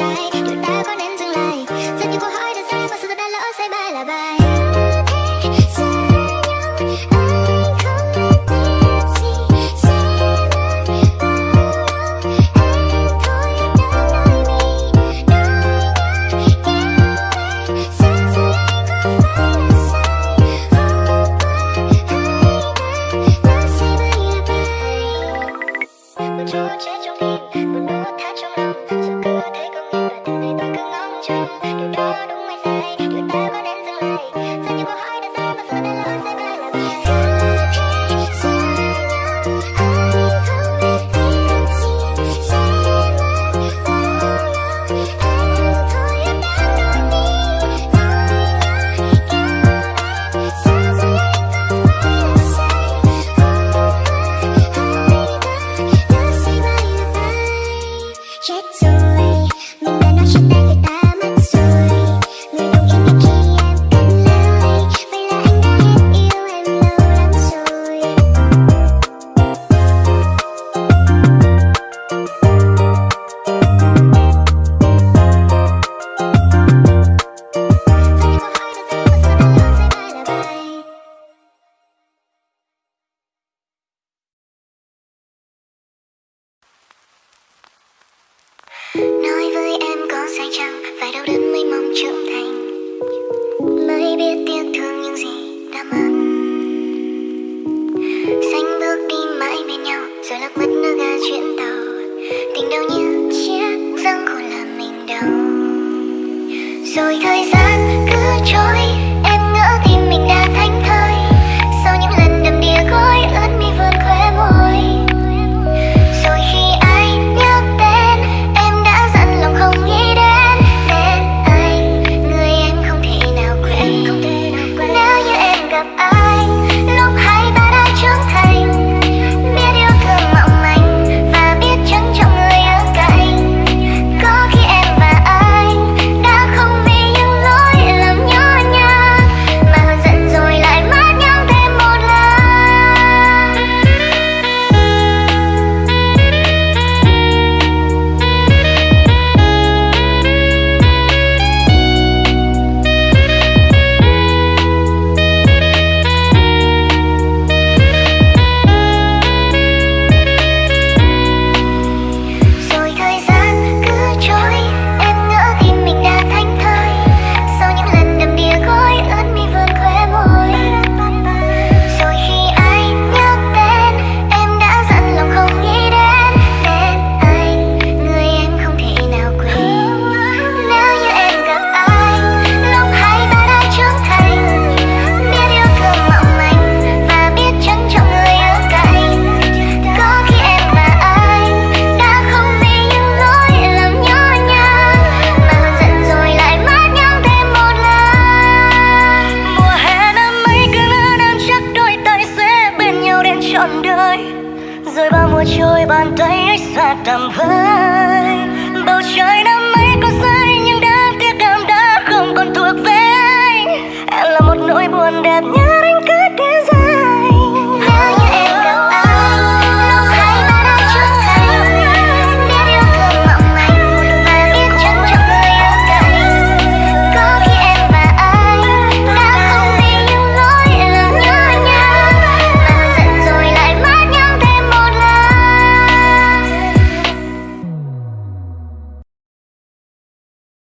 trái Tụi ta có nên dừng lại? Rất nhiều câu hỏi đã ra và sự thật đã lỡ say bài là bài? Chăng Phải đau đớn mới mong trưởng thành. love.